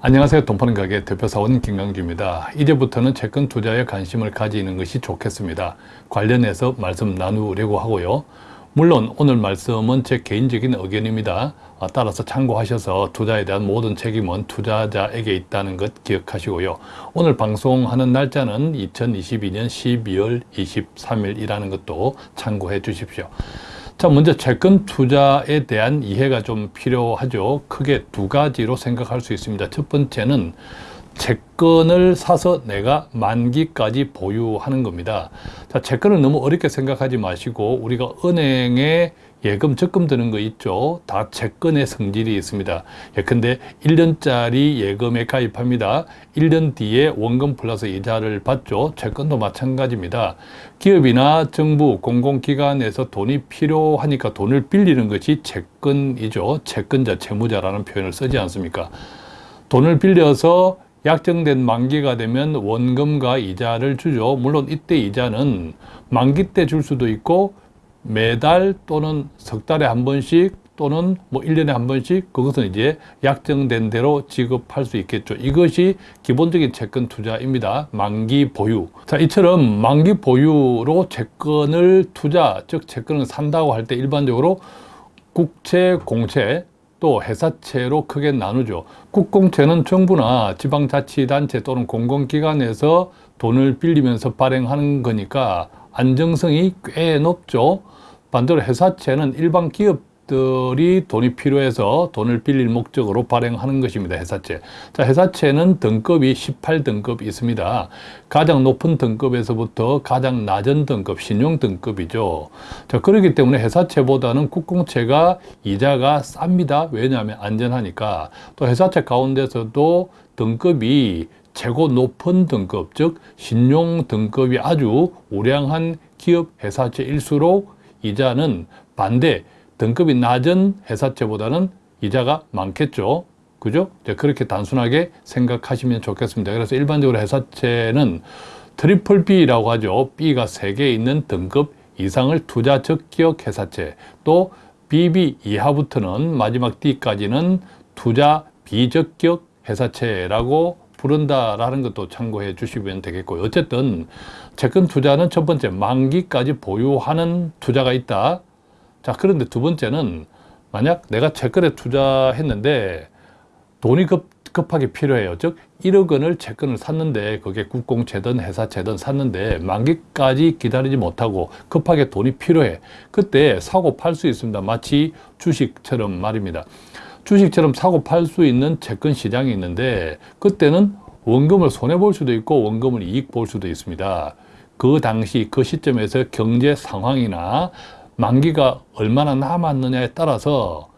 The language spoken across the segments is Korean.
안녕하세요. 돈 파는 가게 대표사원 김강주입니다. 이제부터는 채권 투자에 관심을 가지는 것이 좋겠습니다. 관련해서 말씀 나누려고 하고요. 물론 오늘 말씀은 제 개인적인 의견입니다. 아, 따라서 참고하셔서 투자에 대한 모든 책임은 투자자에게 있다는 것 기억하시고요. 오늘 방송하는 날짜는 2022년 12월 23일이라는 것도 참고해 주십시오. 자, 먼저 채권 투자에 대한 이해가 좀 필요하죠. 크게 두 가지로 생각할 수 있습니다. 첫 번째는 채권을 사서 내가 만기까지 보유하는 겁니다. 자, 채권을 너무 어렵게 생각하지 마시고 우리가 은행에 예금 적금 드는 거 있죠. 다 채권의 성질이 있습니다. 예컨대 1년짜리 예금에 가입합니다. 1년 뒤에 원금 플러스 이자를 받죠. 채권도 마찬가지입니다. 기업이나 정부, 공공기관에서 돈이 필요하니까 돈을 빌리는 것이 채권이죠. 채권자, 채무자라는 표현을 쓰지 않습니까? 돈을 빌려서 약정된 만기가 되면 원금과 이자를 주죠. 물론 이때 이자는 만기 때 줄 수도 있고 매달 또는 석 달에 한 번씩 또는 뭐 1년에 한 번씩 그것은 이제 약정된 대로 지급할 수 있겠죠. 이것이 기본적인 채권 투자입니다. 만기 보유. 자, 이처럼 만기 보유로 채권을 투자, 즉 채권을 산다고 할 때 일반적으로 국채, 공채, 또 회사채로 크게 나누죠. 국공채는 정부나 지방자치단체 또는 공공기관에서 돈을 빌리면서 발행하는 거니까 안정성이 꽤 높죠. 반대로 회사채는 일반 기업 들이 돈이 필요해서 돈을 빌릴 목적으로 발행하는 것입니다. 회사채. 자, 회사채는 등급이 18등급이 있습니다. 가장 높은 등급에서부터 가장 낮은 등급, 신용 등급이죠. 자, 그렇기 때문에 회사채보다는 국공채가 이자가 쌉니다. 왜냐하면 안전하니까. 또 회사채 가운데서도 등급이 최고 높은 등급, 즉 신용 등급이 아주 우량한 기업 회사채일수록 이자는 반대 등급이 낮은 회사채보다는 이자가 많겠죠. 그죠? 그렇게 단순하게 생각하시면 좋겠습니다. 그래서 일반적으로 회사채는 triple B라고 하죠. B가 세개 있는 등급 이상을 투자 적격 회사채 또 BB 이하부터는 마지막 D까지는 투자 비적격 회사채라고 부른다라는 것도 참고해 주시면 되겠고요. 어쨌든 채권 투자는 첫 번째 만기까지 보유하는 투자가 있다. 자 그런데 두 번째는 만약 내가 채권에 투자했는데 돈이 급, 급하게 필요해요. 즉 1억 원을 채권을 샀는데 그게 국공채든 회사채든 샀는데 만기까지 기다리지 못하고 급하게 돈이 필요해. 그때 사고 팔 수 있습니다. 마치 주식처럼 말입니다. 주식처럼 사고 팔 수 있는 채권 시장이 있는데 그때는 원금을 손해볼 수도 있고 원금을 이익 볼 수도 있습니다. 그 당시 그 시점에서 경제 상황이나 만기가 얼마나 남았느냐에 따라서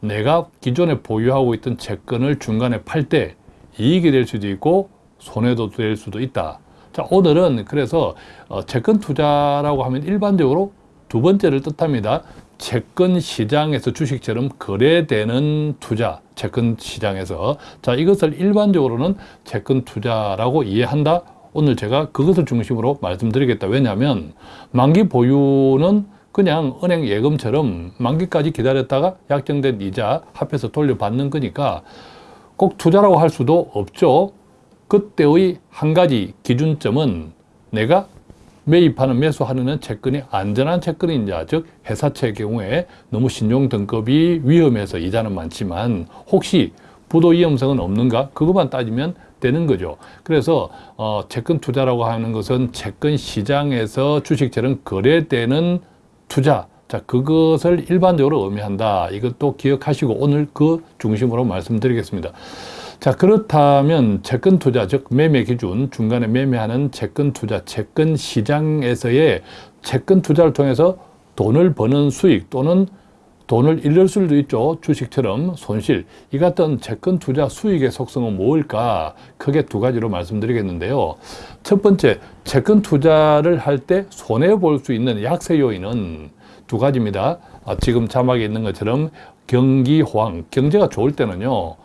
내가 기존에 보유하고 있던 채권을 중간에 팔 때 이익이 될 수도 있고 손해도 될 수도 있다. 자 오늘은 그래서 어, 채권 투자라고 하면 일반적으로 두 번째를 뜻합니다. 채권 시장에서 주식처럼 거래되는 투자, 채권 시장에서 자 이것을 일반적으로는 채권 투자라고 이해한다. 오늘 제가 그것을 중심으로 말씀드리겠다. 왜냐하면 만기 보유는 그냥 은행 예금처럼 만기까지 기다렸다가 약정된 이자 합해서 돌려받는 거니까 꼭 투자라고 할 수도 없죠. 그때의 한 가지 기준점은 내가 매입하는 매수하는 채권이 안전한 채권인자 즉 회사채의 경우에 너무 신용 등급이 위험해서 이자는 많지만 혹시 부도 위험성은 없는가 그것만 따지면 되는 거죠 그래서 어, 채권 투자라고 하는 것은 채권 시장에서 주식처럼 거래되는 투자. 자 그것을 일반적으로 의미한다. 이것도 기억하시고 오늘 그 중심으로 말씀드리겠습니다. 자 그렇다면 채권 투자 즉 매매 기준 중간에 매매하는 채권 투자 채권 시장에서의 채권 투자를 통해서 돈을 버는 수익 또는 돈을 잃을 수도 있죠. 주식처럼 손실. 이 같은 채권 투자 수익의 속성은 뭘까? 크게 두 가지로 말씀드리겠는데요. 첫 번째, 채권 투자를 할 때 손해볼 수 있는 약세 요인은 두 가지입니다. 아, 지금 자막에 있는 것처럼 경기 호황, 경제가 좋을 때는요.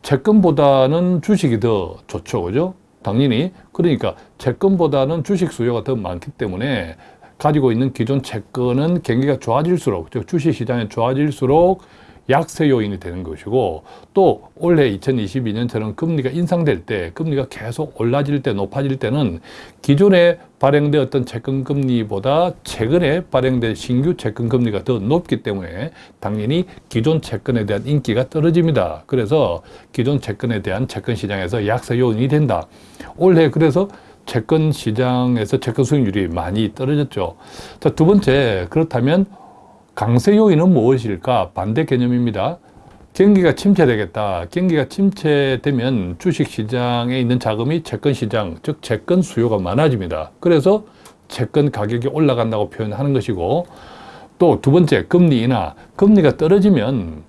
채권보다는 주식이 더 좋죠. 그죠? 당연히. 그러니까 채권보다는 주식 수요가 더 많기 때문에 가지고 있는 기존 채권은 경기가 좋아질수록, 즉 주식 시장이 좋아질수록 약세 요인이 되는 것이고 또 올해 2022년처럼 금리가 인상될 때 금리가 계속 올라질 때 높아질 때는 기존에 발행되었던 채권 금리보다 최근에 발행된 신규 채권 금리가 더 높기 때문에 당연히 기존 채권에 대한 인기가 떨어집니다. 그래서 기존 채권에 대한 채권 시장에서 약세 요인이 된다. 올해 그래서 채권 시장에서 채권 수익률이 많이 떨어졌죠. 자, 두 번째, 그렇다면 강세 요인은 무엇일까? 반대 개념입니다. 경기가 침체되겠다. 경기가 침체되면 주식시장에 있는 자금이 채권시장, 즉 채권 수요가 많아집니다. 그래서 채권 가격이 올라간다고 표현하는 것이고 또 두 번째, 금리 인하. 금리가 떨어지면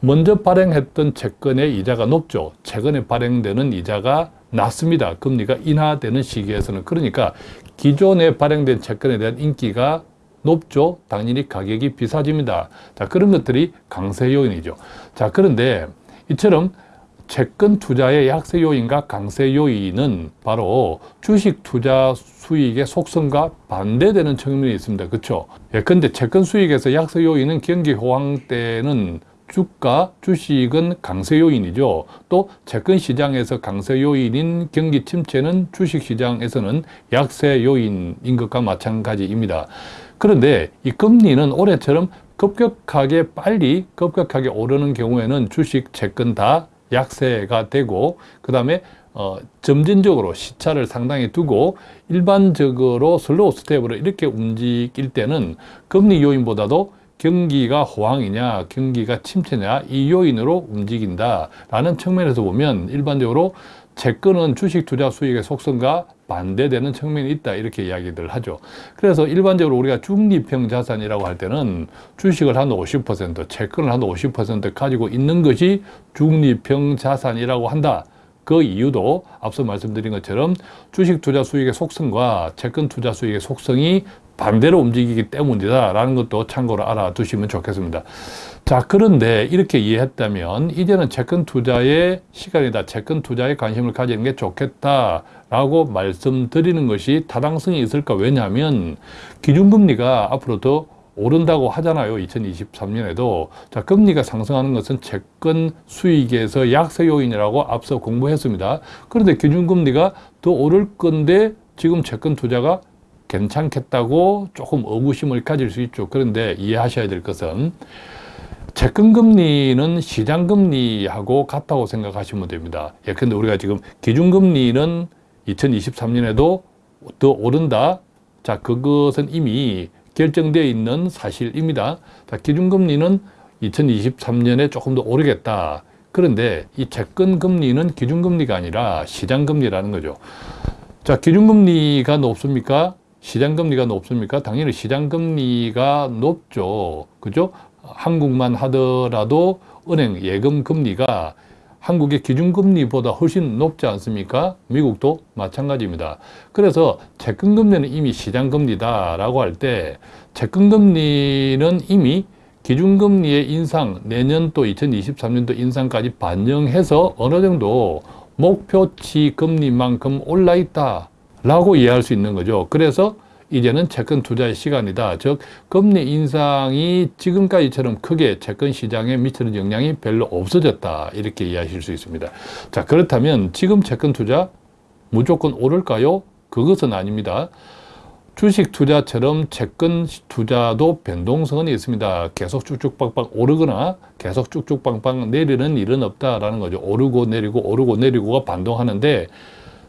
먼저 발행했던 채권의 이자가 높죠. 최근에 발행되는 이자가 낮습니다. 금리가 인하되는 시기에서는. 그러니까 기존에 발행된 채권에 대한 인기가 높죠. 당연히 가격이 비싸집니다. 자, 그런 것들이 강세 요인이죠. 자, 그런데 이처럼 채권 투자의 약세 요인과 강세 요인은 바로 주식 투자 수익의 속성과 반대되는 측면이 있습니다. 그렇죠? 예, 근데 채권 수익에서 약세 요인은 경기 호황 때는 주가, 주식은 강세 요인이죠. 또 채권 시장에서 강세 요인인 경기 침체는 주식 시장에서는 약세 요인인 것과 마찬가지입니다. 그런데 이 금리는 올해처럼 급격하게 빨리 급격하게 오르는 경우에는 주식, 채권 다 약세가 되고 그 다음에 어, 점진적으로 시차를 상당히 두고 일반적으로 slow step으로 이렇게 움직일 때는 금리 요인보다도 경기가 호황이냐 경기가 침체냐 이 요인으로 움직인다 라는 측면에서 보면 일반적으로 채권은 주식 투자 수익의 속성과 반대되는 측면이 있다 이렇게 이야기들 하죠. 그래서 일반적으로 우리가 중립형 자산이라고 할 때는 주식을 한 50%, 채권을 한 50% 가지고 있는 것이 중립형 자산이라고 한다. 그 이유도 앞서 말씀드린 것처럼 주식 투자 수익의 속성과 채권 투자 수익의 속성이 반대로 움직이기 때문이다라는 것도 참고로 알아두시면 좋겠습니다. 자, 그런데 이렇게 이해했다면 이제는 채권 투자의 시간이다. 채권 투자에 관심을 가지는 게 좋겠다라고 말씀드리는 것이 타당성이 있을까? 왜냐하면 기준금리가 앞으로 더 오른다고 하잖아요. 2023년에도. 자, 금리가 상승하는 것은 채권 수익에서 약세 요인이라고 앞서 공부했습니다. 그런데 기준금리가 더 오를 건데 지금 채권 투자가 괜찮겠다고 조금 의구심을 가질 수 있죠. 그런데 이해하셔야 될 것은 채권금리는 시장금리하고 같다고 생각하시면 됩니다. 예, 근데 우리가 지금 기준금리는 2023년에도 더 오른다. 자, 그것은 이미 결정되어 있는 사실입니다. 자, 기준금리는 2023년에 조금 더 오르겠다. 그런데 이 채권금리는 기준금리가 아니라 시장금리라는 거죠. 자, 기준금리가 높습니까? 시장금리가 높습니까? 당연히 시장금리가 높죠. 그죠? 한국만 하더라도 은행 예금 금리가 한국의 기준금리보다 훨씬 높지 않습니까? 미국도 마찬가지입니다. 그래서 채권금리는 이미 시장금리다라고 할 때 채권금리는 이미 기준금리의 인상, 내년 또 2023년도 인상까지 반영해서 어느 정도 목표치 금리만큼 올라 있다. 라고 이해할 수 있는 거죠. 그래서 이제는 채권 투자의 시간이다. 즉 금리 인상이 지금까지처럼 크게 채권 시장에 미치는 영향이 별로 없어졌다. 이렇게 이해하실 수 있습니다. 자 그렇다면 지금 채권 투자 무조건 오를까요? 그것은 아닙니다. 주식 투자처럼 채권 투자도 변동성은 있습니다. 계속 쭉쭉빵빵 오르거나 계속 쭉쭉빵빵 내리는 일은 없다라는 거죠. 오르고 내리고 오르고 내리고가 반동하는데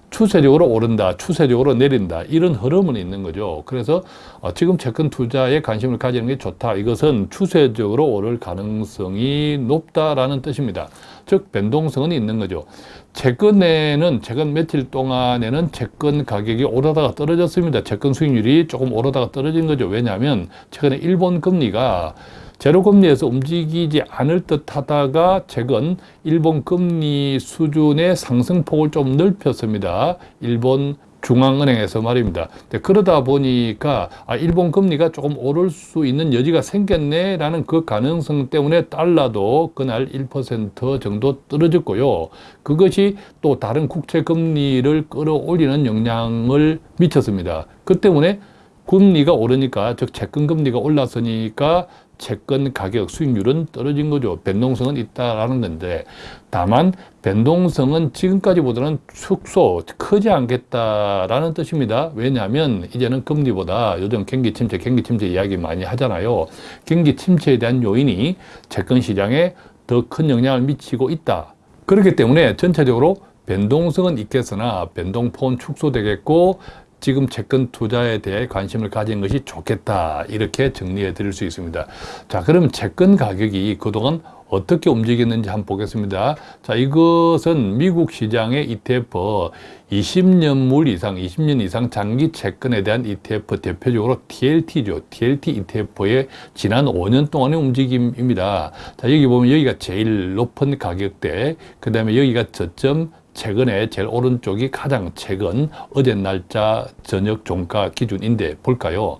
추세적으로 오른다, 추세적으로 내린다 이런 흐름은 있는 거죠. 그래서 어, 지금 채권 투자에 관심을 가지는 게 좋다. 이것은 추세적으로 오를 가능성이 높다라는 뜻입니다. 즉 변동성은 있는 거죠. 최근에는 최근 며칠 동안에는 채권 가격이 오르다가 떨어졌습니다. 채권 수익률이 조금 오르다가 떨어진 거죠. 왜냐하면 최근에 일본 금리가 제로금리에서 움직이지 않을 듯 하다가 최근 일본 금리 수준의 상승폭을 좀 넓혔습니다. 일본 중앙은행에서 말입니다. 그러다 보니까 아, 일본 금리가 조금 오를 수 있는 여지가 생겼네라는 그 가능성 때문에 달러도 그날 1% 정도 떨어졌고요. 그것이 또 다른 국채 금리를 끌어올리는 영향을 미쳤습니다. 그 때문에 금리가 오르니까 즉 채권 금리가 올랐으니까 채권 가격 수익률은 떨어진 거죠. 변동성은 있다라는 건데 다만 변동성은 지금까지보다는 축소 크지 않겠다라는 뜻입니다. 왜냐하면 이제는 금리보다 요즘 경기 침체, 경기 침체 이야기 많이 하잖아요. 경기 침체에 대한 요인이 채권 시장에 더 큰 영향을 미치고 있다. 그렇기 때문에 전체적으로 변동성은 있겠으나 변동폭은 축소되겠고 지금 채권 투자에 대해 관심을 가진 것이 좋겠다. 이렇게 정리해 드릴 수 있습니다. 자 그러면 채권 가격이 그동안 어떻게 움직였는지 한번 보겠습니다. 자 이것은 미국 시장의 ETF 20년물 이상 20년 이상 장기 채권에 대한 ETF 대표적으로 TLT죠. TLT ETF의 지난 5년 동안의 움직임입니다. 자 여기 보면 여기가 제일 높은 가격대 그 다음에 여기가 저점 최근에 제일 오른쪽이 가장 최근 어제 날짜 저녁 종가 기준인데 볼까요?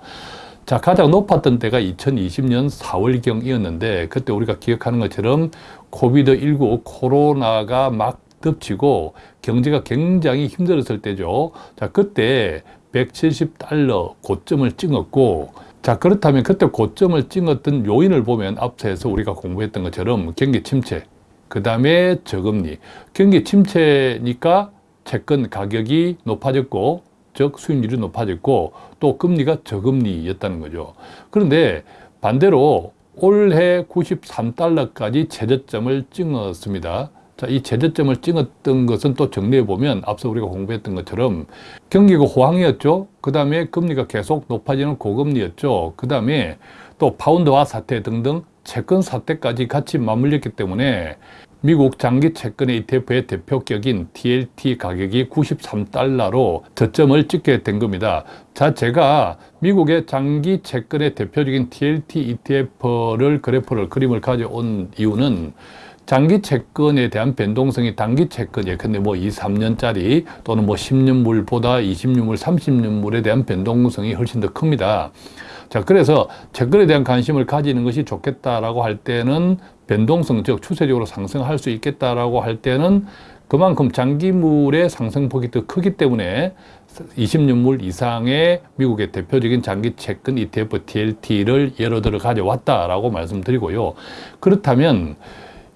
자, 가장 높았던 때가 2020년 4월경이었는데 그때 우리가 기억하는 것처럼 코비드19 코로나가 막 덮치고 경제가 굉장히 힘들었을 때죠. 자, 그때 170달러 고점을 찍었고 자 그렇다면 그때 고점을 찍었던 요인을 보면 앞서서 우리가 공부했던 것처럼 경기 침체 그 다음에 저금리. 경기 침체니까 채권 가격이 높아졌고, 즉 수익률이 높아졌고, 또 금리가 저금리였다는 거죠. 그런데 반대로 올해 93달러까지 최저점을 찍었습니다. 자, 이 최저점을 찍었던 것은 또 정리해 보면 앞서 우리가 공부했던 것처럼 경기가 호황이었죠. 그 다음에 금리가 계속 높아지는 고금리였죠. 그 다음에 또 파운드화 사태 등등 채권 사태까지 같이 맞물렸기 때문에 미국 장기 채권의 ETF의 대표격인 TLT 가격이 93달러로 저점을 찍게 된 겁니다. 자, 제가 미국의 장기 채권의 대표적인 TLT ETF를 그래프를 그림을 가져온 이유는 장기 채권에 대한 변동성이 단기 채권, 예컨대 뭐 2, 3년짜리 또는 뭐 10년물보다 20년물, 30년물에 대한 변동성이 훨씬 더 큽니다. 자, 그래서 채권에 대한 관심을 가지는 것이 좋겠다라고 할 때는 변동성, 즉 추세적으로 상승할 수 있겠다라고 할 때는 그만큼 장기물의 상승폭이 더 크기 때문에 20년물 이상의 미국의 대표적인 장기 채권 ETF TLT를 예로 들어 가져왔다라고 말씀드리고요. 그렇다면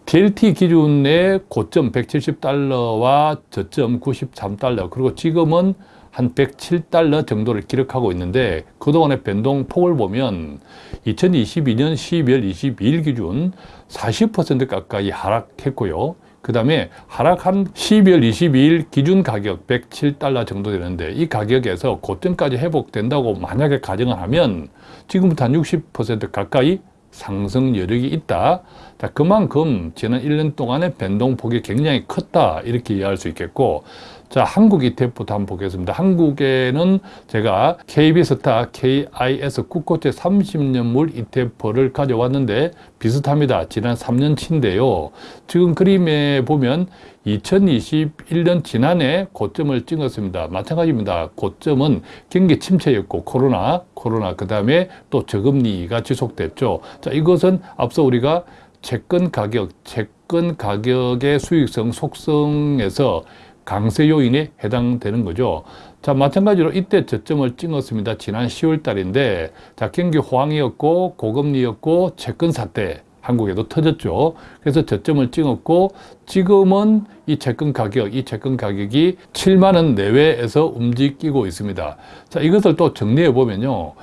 TLT 기준의 고점 170달러와 저점 93달러 그리고 지금은 한 107달러 정도를 기록하고 있는데 그동안의 변동폭을 보면 2022년 12월 22일 기준 40% 가까이 하락했고요. 그 다음에 하락한 12월 22일 기준 가격 107달러 정도 되는데 이 가격에서 고점까지 회복된다고 만약에 가정을 하면 지금부터 한 60% 가까이 상승 여력이 있다. 자, 그만큼 지난 1년 동안의 변동폭이 굉장히 컸다. 이렇게 이해할 수 있겠고, 자, 한국 ETF부터 한번 보겠습니다. 한국에는 제가 KB스타 KIS 국고채 30년물 ETF를 가져왔는데 비슷합니다. 지난 3년치인데요. 지금 그림에 보면 2021년 지난해 고점을 찍었습니다. 마찬가지입니다. 고점은 경기 침체였고 코로나, 코로나 그 다음에 또 저금리가 지속됐죠. 자, 이것은 앞서 우리가 채권 가격, 채권 가격의 수익성 속성에서 강세 요인에 해당되는 거죠. 자, 마찬가지로 이때 저점을 찍었습니다. 지난 10월 달인데, 자, 경기 호황이었고, 고금리였고, 채권 사태, 한국에도 터졌죠. 그래서 저점을 찍었고, 지금은 이 채권 가격, 이 채권 가격이 7만 원 내외에서 움직이고 있습니다. 자, 이것을 또 정리해 보면요.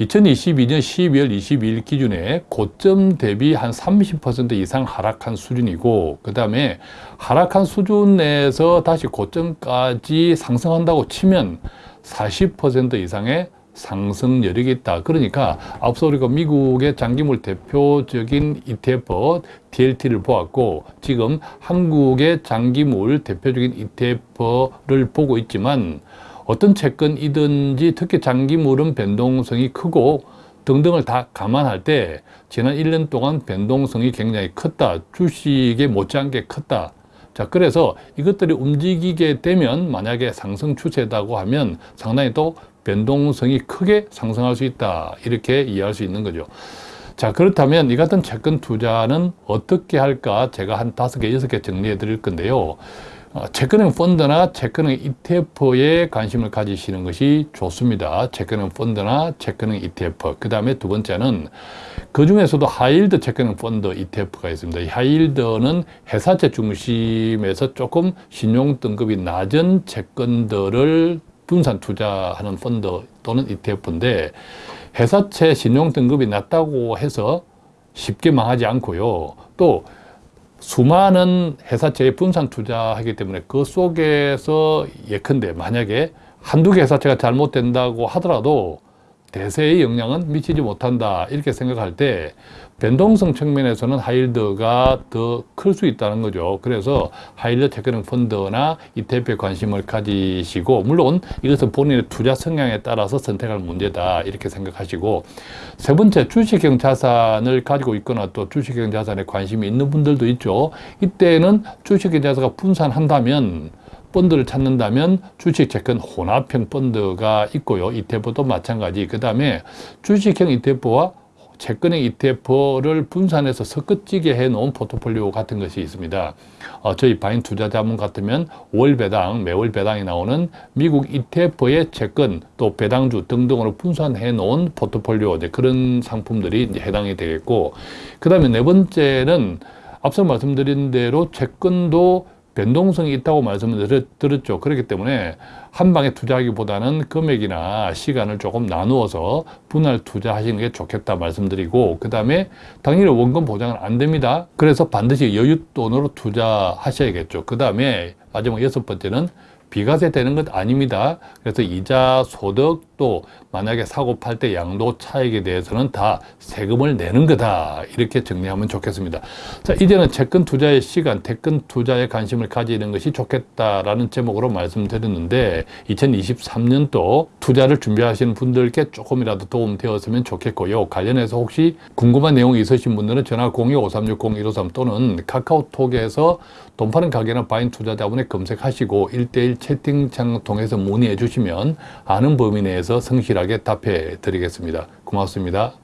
2022년 12월 22일 기준에 고점 대비 한 30% 이상 하락한 수준이고 그 다음에 하락한 수준 내에서 다시 고점까지 상승한다고 치면 40% 이상의 상승 여력이 있다. 그러니까 앞서 우리가 미국의 장기물 대표적인 ETF DLT를 보았고 지금 한국의 장기물 대표적인 ETF를 보고 있지만 어떤 채권이든지 특히 장기물은 변동성이 크고 등등을 다 감안할 때 지난 1년 동안 변동성이 굉장히 컸다. 주식에 못지않게 컸다. 자, 그래서 이것들이 움직이게 되면 만약에 상승 추세다고 하면 상당히 또 변동성이 크게 상승할 수 있다. 이렇게 이해할 수 있는 거죠. 자, 그렇다면 이 같은 채권 투자는 어떻게 할까? 제가 한 다섯 개, 여섯 개 정리해 드릴 건데요. 어, 채권형 펀드나 채권형 ETF에 관심을 가지시는 것이 좋습니다. 채권형 펀드나 채권형 ETF. 그 다음에 두 번째는 그 중에서도 high yield 채권형 펀드 ETF가 있습니다. 이 high yield는 회사채 중심에서 조금 신용 등급이 낮은 채권들을 분산 투자하는 펀드 또는 ETF인데 회사채 신용 등급이 낮다고 해서 쉽게 망하지 않고요. 또 수많은 회사채에 분산 투자하기 때문에 그 속에서 예컨대 만약에 한두 개 회사채가 잘못된다고 하더라도 대세에 영향은 미치지 못한다 이렇게 생각할 때 변동성 측면에서는 high yield가 더 클 수 있다는 거죠. 그래서 high yield 채권형 펀드나 ETF에 관심을 가지시고 물론 이것은 본인의 투자 성향에 따라서 선택할 문제다 이렇게 생각하시고 세 번째 주식형 자산을 가지고 있거나 또 주식형 자산에 관심이 있는 분들도 있죠. 이때는 주식형 자산가 분산한다면 펀드를 찾는다면 주식 채권 혼합형 펀드가 있고요. ETF도 마찬가지. 그 다음에 주식형 ETF와 채권형 ETF를 분산해서 섞어지게 해놓은 포트폴리오 같은 것이 있습니다. 어, 저희 바인 투자자문 같으면 월 배당, 매월 배당이 나오는 미국 ETF의 채권 또 배당주 등등으로 분산해 놓은 포트폴리오 이제 그런 상품들이 이제 해당이 되겠고 그 다음에 네 번째는 앞서 말씀드린 대로 채권도 변동성이 있다고 말씀을 드렸죠. 그렇기 때문에 한 방에 투자하기보다는 금액이나 시간을 조금 나누어서 분할 투자하시는 게 좋겠다 말씀드리고 그 다음에 당연히 원금 보장은 안 됩니다. 그래서 반드시 여윳돈으로 투자하셔야겠죠. 그 다음에 마지막 여섯 번째는 비과세 되는 것 아닙니다. 그래서 이자 소득 또 만약에 사고 팔 때 양도 차익에 대해서는 다 세금을 내는 거다. 이렇게 정리하면 좋겠습니다. 자, 이제는 채권 투자의 시간, 채권 투자에 관심을 가지는 것이 좋겠다라는 제목으로 말씀드렸는데 2023년도 투자를 준비하시는 분들께 조금이라도 도움 되었으면 좋겠고요. 관련해서 혹시 궁금한 내용이 있으신 분들은 전화 02-5360-153 또는 카카오톡에서 돈 파는 가게나 바인 투자자분에 검색하시고 1대1 채팅창 통해서 문의해 주시면 아는 범위 내에서 성실하게 답해 드리겠습니다. 고맙습니다.